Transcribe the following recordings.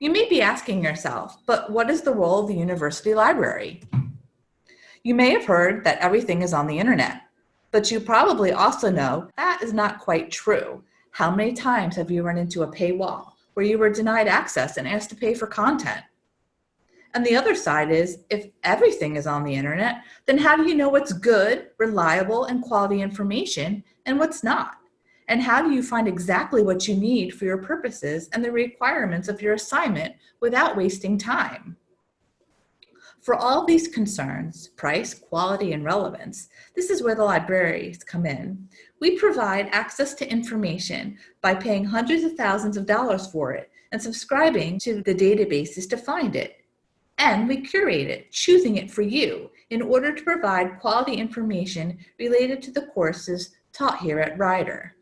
You may be asking yourself, but what is the role of the university library? You may have heard that everything is on the internet, but you probably also know that is not quite true. How many times have you run into a paywall where you were denied access and asked to pay for content? And the other side is, if everything is on the internet, then how do you know what's good, reliable, and quality information and what's not? And how do you find exactly what you need for your purposes and the requirements of your assignment without wasting time? For all these concerns, price, quality, and relevance, this is where the libraries come in. We provide access to information by paying hundreds of thousands of dollars for it and subscribing to the databases to find it. And we curate it, choosing it for you in order to provide quality information related to the courses taught here at Rider.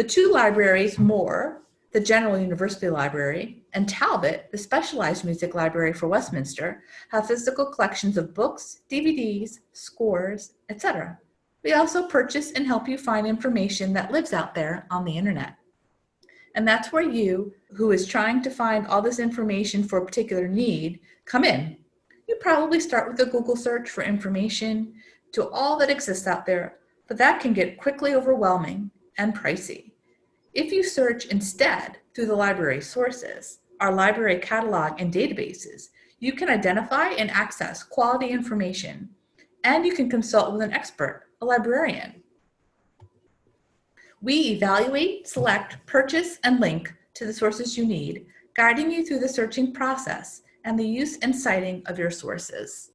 The two libraries, Moore, the General University Library, and Talbot, the Specialized Music Library for Westminster, have physical collections of books, DVDs, scores, etc. We also purchase and help you find information that lives out there on the internet. And that's where you, who is trying to find all this information for a particular need, come in. You probably start with a Google search for information to all that exists out there, but that can get quickly overwhelming and pricey. If you search instead through the library sources, our library catalog and databases, you can identify and access quality information, and you can consult with an expert, a librarian. We evaluate, select, purchase, and link to the sources you need, guiding you through the searching process and the use and citing of your sources.